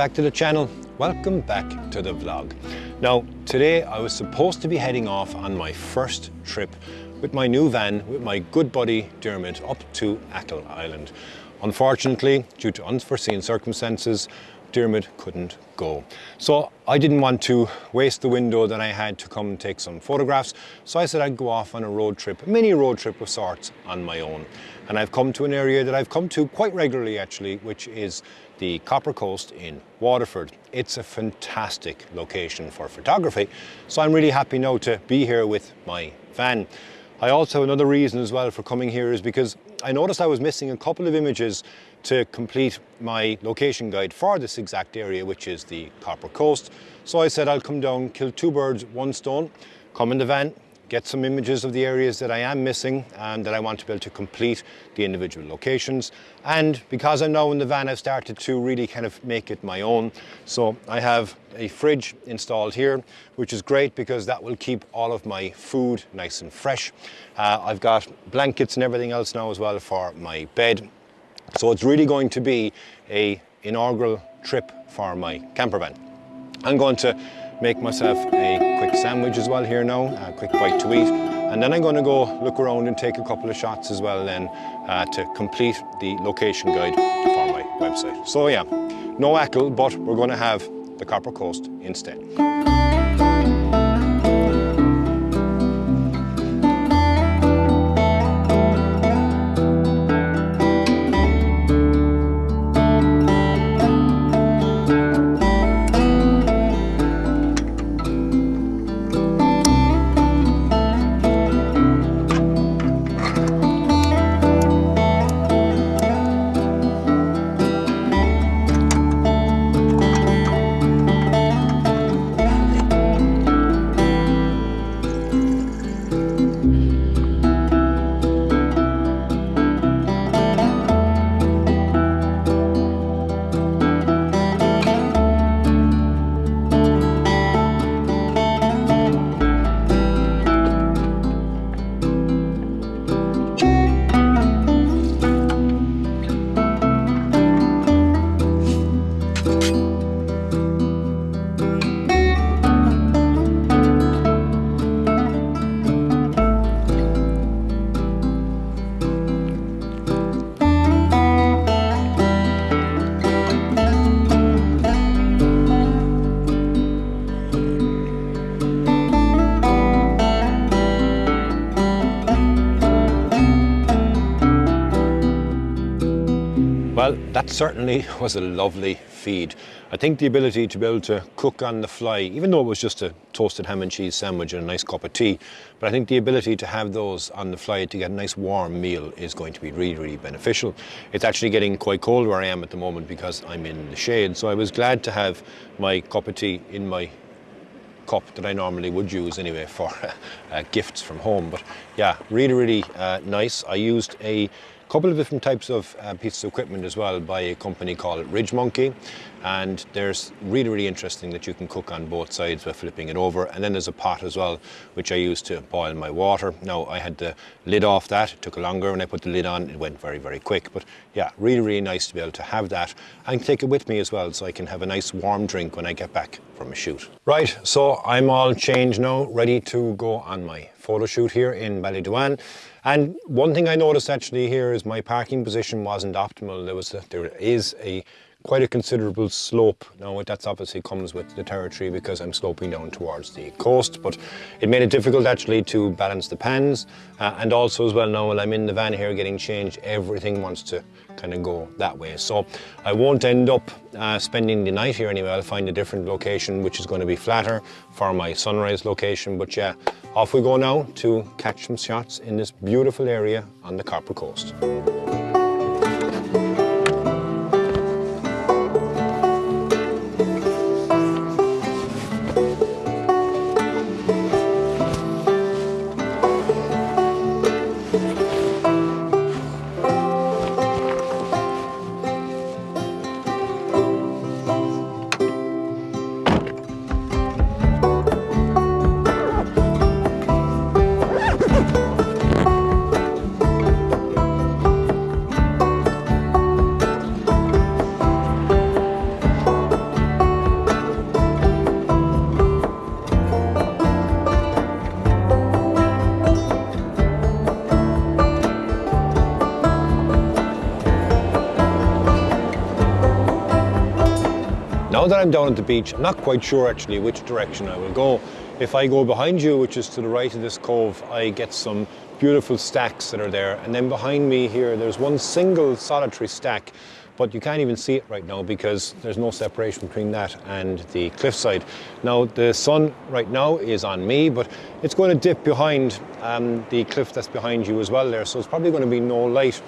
Back to the channel. Welcome back to the vlog. Now, today I was supposed to be heading off on my first trip with my new van with my good buddy Dermot up to Achill Island. Unfortunately, due to unforeseen circumstances, Dermot couldn't go. So I didn't want to waste the window that I had to come and take some photographs. So I said I'd go off on a road trip, a mini road trip of sorts on my own. And I've come to an area that I've come to quite regularly actually, which is the Copper Coast in Waterford. It's a fantastic location for photography. So I'm really happy now to be here with my van. I also, another reason as well for coming here is because I noticed I was missing a couple of images to complete my location guide for this exact area, which is the Copper Coast. So I said I'll come down, kill two birds, one stone, come in the van, get some images of the areas that I am missing and that I want to be able to complete the individual locations. And because I'm now in the van, I've started to really kind of make it my own. So I have a fridge installed here, which is great because that will keep all of my food nice and fresh. Uh, I've got blankets and everything else now as well for my bed. So it's really going to be a inaugural trip for my camper van. I'm going to make myself a quick sandwich as well here now, a quick bite to eat. And then I'm going to go look around and take a couple of shots as well then uh, to complete the location guide for my website. So yeah, no Achill, but we're going to have the Copper Coast instead. That certainly was a lovely feed. I think the ability to be able to cook on the fly, even though it was just a toasted ham and cheese sandwich and a nice cup of tea, but I think the ability to have those on the fly to get a nice warm meal is going to be really, really beneficial. It's actually getting quite cold where I am at the moment because I'm in the shade, so I was glad to have my cup of tea in my cup that I normally would use anyway for uh, gifts from home. But yeah, really, really uh, nice. I used a couple of different types of uh, pieces of equipment as well by a company called Ridge Monkey. And there's really really interesting that you can cook on both sides by flipping it over. And then there's a pot as well which I use to boil my water. Now I had the lid off that. It took a longer. When I put the lid on it went very very quick. But yeah really really nice to be able to have that. And take it with me as well so I can have a nice warm drink when I get back from a shoot. Right so I'm all changed now ready to go on my photo shoot here in Ballydowane and one thing I noticed actually here is my parking position wasn't optimal. There was a, there is a quite a considerable slope. Now that's obviously comes with the territory because I'm sloping down towards the coast, but it made it difficult actually to balance the pans. Uh, and also as well now while I'm in the van here getting changed, everything wants to kind of go that way. So I won't end up uh, spending the night here anyway. I'll find a different location which is going to be flatter for my sunrise location. But yeah, off we go now to catch some shots in this beautiful area on the Copper Coast. That I'm down at the beach, I'm not quite sure actually which direction I will go. If I go behind you, which is to the right of this cove, I get some beautiful stacks that are there. And then behind me here, there's one single solitary stack but you can't even see it right now because there's no separation between that and the cliffside. Now the sun right now is on me, but it's going to dip behind um, the cliff that's behind you as well there, so it's probably going to be no light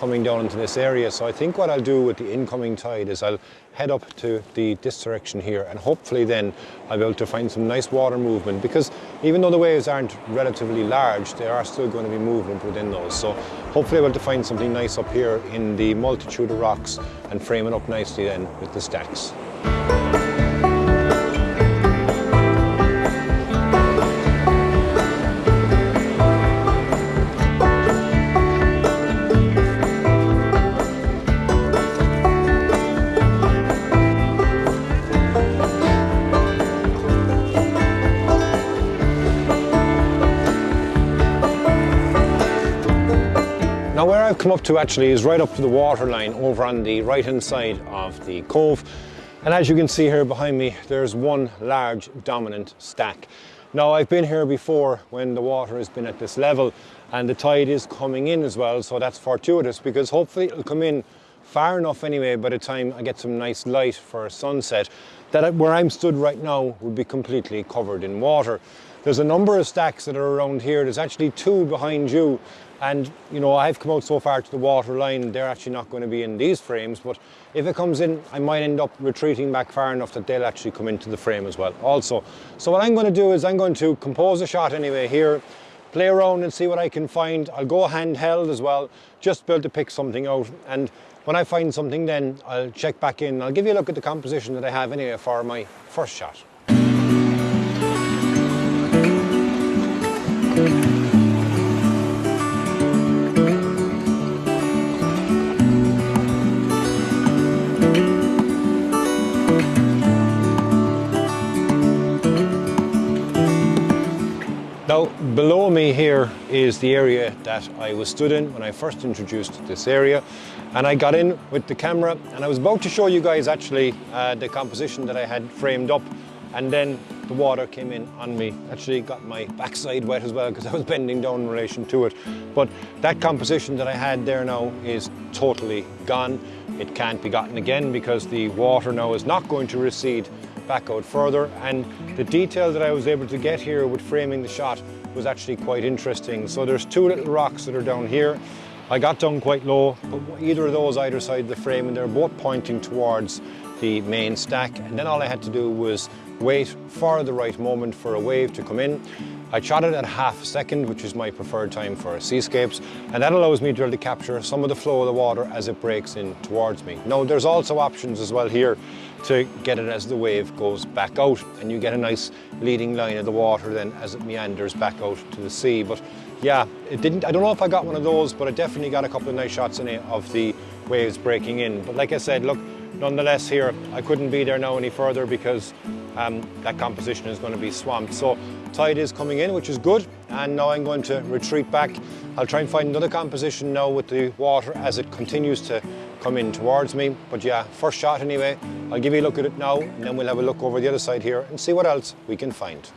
coming down into this area. So I think what I'll do with the incoming tide is I'll head up to the this direction here and hopefully then I'll be able to find some nice water movement because even though the waves aren't relatively large, there are still going to be movement within those. So hopefully I'll be able to find something nice up here in the multitude of rocks and frame it up nicely then with the stacks. I've come up to actually is right up to the waterline over on the right hand side of the cove. And as you can see here behind me, there's one large dominant stack. Now I've been here before when the water has been at this level and the tide is coming in as well. So that's fortuitous because hopefully it'll come in far enough anyway by the time I get some nice light for a sunset that where I'm stood right now would be completely covered in water. There's a number of stacks that are around here. There's actually two behind you and you know, I've come out so far to the water line, they're actually not going to be in these frames, but if it comes in, I might end up retreating back far enough that they'll actually come into the frame as well also. So what I'm going to do is I'm going to compose a shot anyway here, play around and see what I can find. I'll go handheld as well, just be able to pick something out. And when I find something then, I'll check back in. I'll give you a look at the composition that I have anyway for my first shot. Below me here is the area that I was stood in when I first introduced this area. And I got in with the camera and I was about to show you guys actually uh, the composition that I had framed up. And then the water came in on me. Actually got my backside wet as well because I was bending down in relation to it. But that composition that I had there now is totally gone. It can't be gotten again because the water now is not going to recede back out further and the detail that I was able to get here with framing the shot was actually quite interesting. So there's two little rocks that are down here. I got down quite low, but either of those either side of the frame and they're both pointing towards the main stack and then all I had to do was wait for the right moment for a wave to come in I shot it at half a second, which is my preferred time for seascapes, and that allows me to, to capture some of the flow of the water as it breaks in towards me. Now, there's also options as well here to get it as the wave goes back out, and you get a nice leading line of the water then as it meanders back out to the sea. But yeah, it didn't, I don't know if I got one of those, but I definitely got a couple of nice shots in it of the waves breaking in. But like I said, look, nonetheless here, I couldn't be there now any further because um, that composition is going to be swamped. So tide is coming in, which is good. And now I'm going to retreat back. I'll try and find another composition now with the water as it continues to come in towards me. But yeah, first shot anyway. I'll give you a look at it now and then we'll have a look over the other side here and see what else we can find.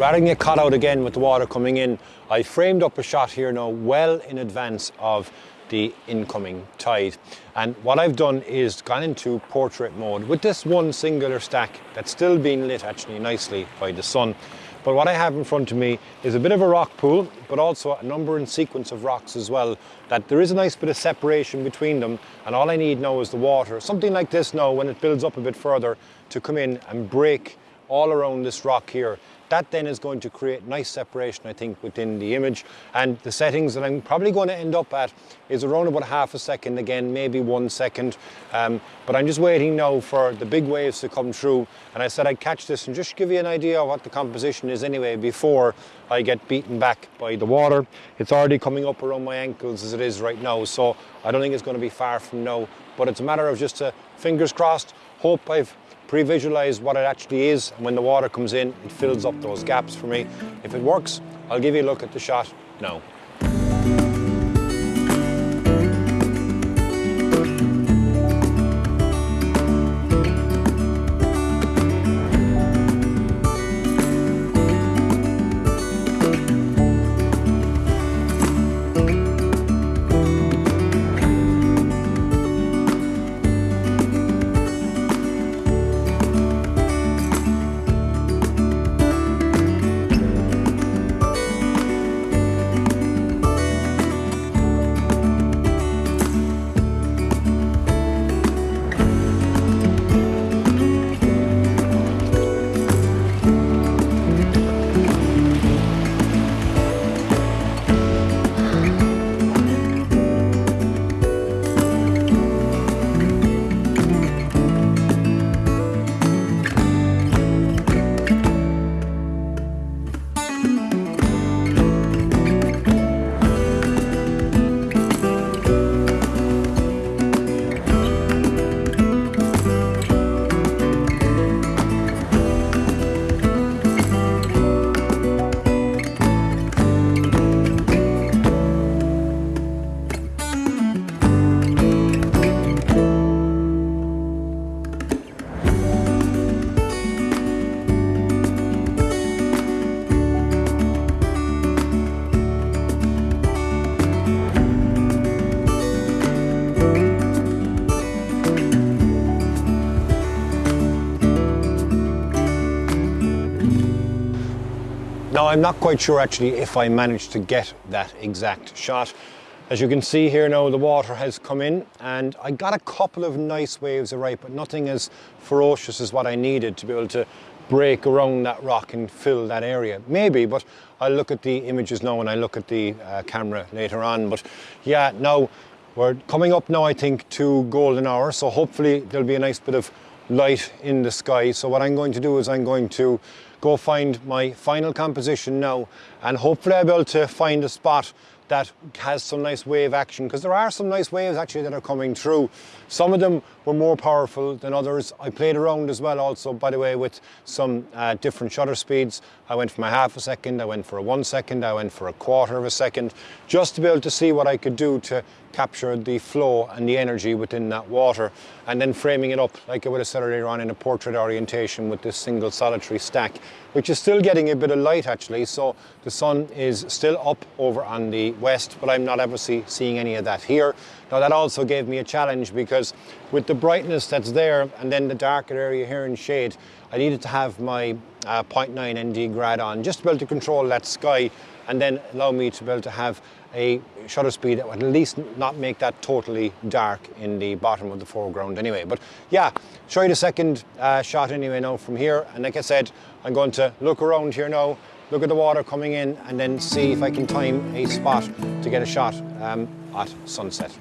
Rather than get caught out again with the water coming in, I framed up a shot here now well in advance of the incoming tide. And what I've done is gone into portrait mode with this one singular stack that's still being lit actually nicely by the sun. But what I have in front of me is a bit of a rock pool, but also a number and sequence of rocks as well, that there is a nice bit of separation between them. And all I need now is the water, something like this now, when it builds up a bit further, to come in and break all around this rock here that then is going to create nice separation, I think, within the image. And the settings that I'm probably going to end up at is around about half a second again, maybe one second. Um, but I'm just waiting now for the big waves to come through. And I said I'd catch this and just give you an idea of what the composition is anyway before I get beaten back by the water. It's already coming up around my ankles as it is right now. So I don't think it's going to be far from now. But it's a matter of just uh, fingers crossed, hope I've pre-visualize what it actually is and when the water comes in it fills up those gaps for me. If it works I'll give you a look at the shot now. Now I'm not quite sure actually if I managed to get that exact shot. As you can see here now the water has come in and I got a couple of nice waves right but nothing as ferocious as what I needed to be able to break around that rock and fill that area. Maybe, but I'll look at the images now and I look at the uh, camera later on. But yeah, now we're coming up now I think to golden hour so hopefully there'll be a nice bit of light in the sky. So what I'm going to do is I'm going to go find my final composition now and hopefully I'll be able to find a spot that has some nice wave action because there are some nice waves actually that are coming through. Some of them were more powerful than others. I played around as well also, by the way, with some uh, different shutter speeds. I went for a half a second, I went for a one second, I went for a quarter of a second, just to be able to see what I could do to capture the flow and the energy within that water and then framing it up like I would have said earlier on in a portrait orientation with this single solitary stack which is still getting a bit of light actually so the sun is still up over on the west but I'm not obviously seeing any of that here. Now that also gave me a challenge because with the brightness that's there and then the darker area here in shade I needed to have my uh, 0.9 ND grad on just to be able to control that sky and then allow me to be able to have a shutter speed that would at least not make that totally dark in the bottom of the foreground anyway. But yeah, show you the second uh, shot anyway now from here. And like I said, I'm going to look around here now, look at the water coming in and then see if I can time a spot to get a shot um, at sunset.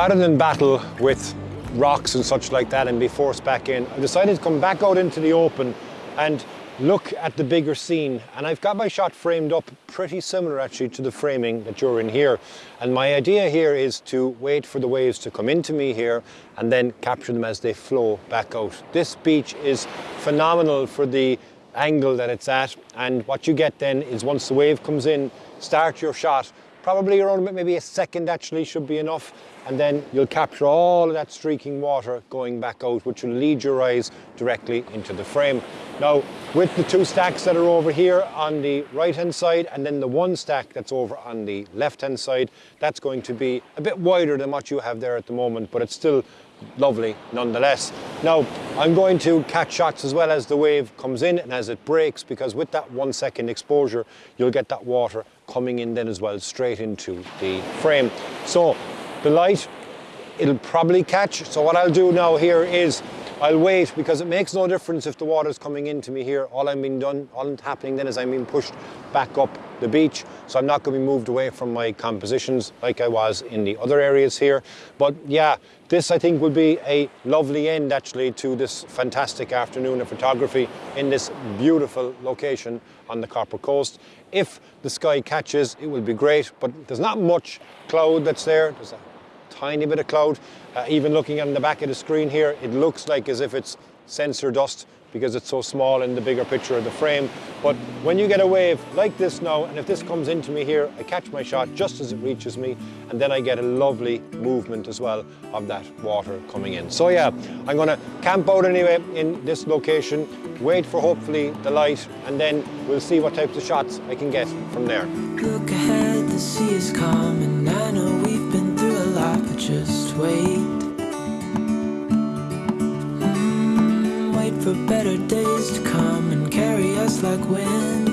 Rather than battle with rocks and such like that and be forced back in, I decided to come back out into the open and look at the bigger scene. And I've got my shot framed up pretty similar actually to the framing that you're in here. And my idea here is to wait for the waves to come into me here and then capture them as they flow back out. This beach is phenomenal for the angle that it's at. And what you get then is once the wave comes in, start your shot probably around maybe a second actually should be enough and then you'll capture all of that streaking water going back out which will lead your eyes directly into the frame. Now with the two stacks that are over here on the right hand side and then the one stack that's over on the left hand side that's going to be a bit wider than what you have there at the moment but it's still lovely nonetheless. Now, I'm going to catch shots as well as the wave comes in and as it breaks because with that one second exposure, you'll get that water coming in then as well straight into the frame. So the light, it'll probably catch. So what I'll do now here is I'll wait because it makes no difference if the water's coming into me here. All I'm being done, all that's happening then is I'm being pushed back up the beach. So I'm not going to be moved away from my compositions like I was in the other areas here. But yeah, this I think will be a lovely end actually to this fantastic afternoon of photography in this beautiful location on the Copper Coast. If the sky catches, it will be great, but there's not much cloud that's there. There's tiny bit of cloud. Uh, even looking on the back of the screen here, it looks like as if it's sensor dust because it's so small in the bigger picture of the frame. But when you get a wave like this now, and if this comes into me here, I catch my shot just as it reaches me, and then I get a lovely movement as well of that water coming in. So yeah, I'm gonna camp out anyway in this location, wait for hopefully the light, and then we'll see what types of shots I can get from there. Look ahead, the sea is coming, I know just hmm, wait. for better days to come and carry us like wind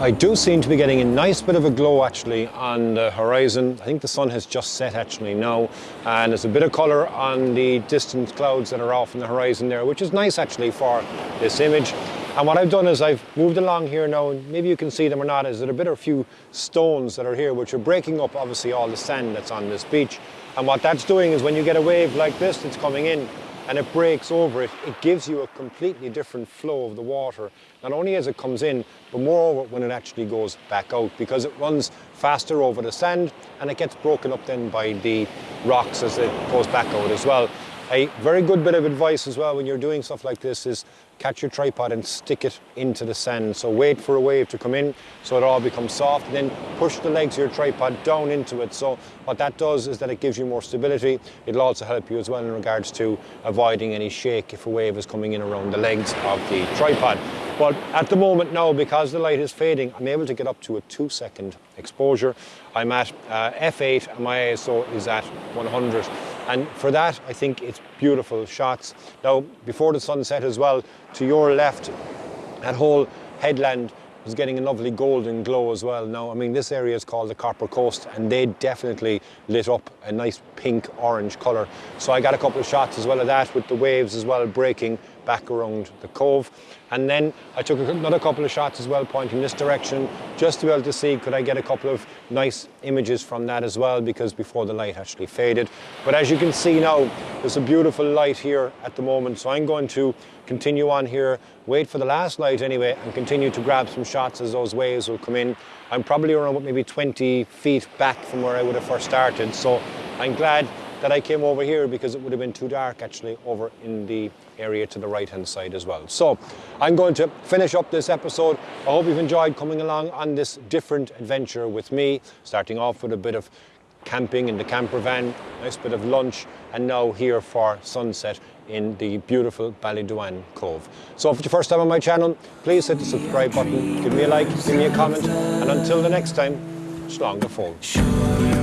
I do seem to be getting a nice bit of a glow actually on the horizon. I think the sun has just set actually now and there's a bit of colour on the distant clouds that are off in the horizon there which is nice actually for this image. And what I've done is I've moved along here now and maybe you can see them or not is there a bit of a few stones that are here which are breaking up obviously all the sand that's on this beach. And what that's doing is when you get a wave like this that's coming in and it breaks over it, it gives you a completely different flow of the water, not only as it comes in, but moreover when it actually goes back out, because it runs faster over the sand and it gets broken up then by the rocks as it goes back out as well. A very good bit of advice as well when you're doing stuff like this is catch your tripod and stick it into the sand. So wait for a wave to come in so it all becomes soft then push the legs of your tripod down into it. So what that does is that it gives you more stability. It'll also help you as well in regards to avoiding any shake if a wave is coming in around the legs of the tripod. But at the moment now, because the light is fading, I'm able to get up to a two second exposure. I'm at uh, f8 and my ISO is at 100. And for that, I think it's beautiful shots. Now, before the sunset as well, to your left, that whole headland was getting a lovely golden glow as well. Now, I mean, this area is called the Copper Coast and they definitely lit up a nice pink orange colour. So I got a couple of shots as well of that with the waves as well breaking back around the cove. And then I took another couple of shots as well, pointing this direction, just to be able to see could I get a couple of nice images from that as well, because before the light actually faded. But as you can see now, there's a beautiful light here at the moment. So I'm going to continue on here, wait for the last light anyway, and continue to grab some shots as those waves will come in. I'm probably around maybe 20 feet back from where I would have first started. So I'm glad that I came over here because it would have been too dark actually over in the area to the right hand side as well. So I'm going to finish up this episode. I hope you've enjoyed coming along on this different adventure with me, starting off with a bit of camping in the camper van, nice bit of lunch, and now here for sunset in the beautiful Ballydowane Cove. So if it's your first time on my channel, please hit the subscribe button, give me a like, give me a comment, and until the next time, slán go.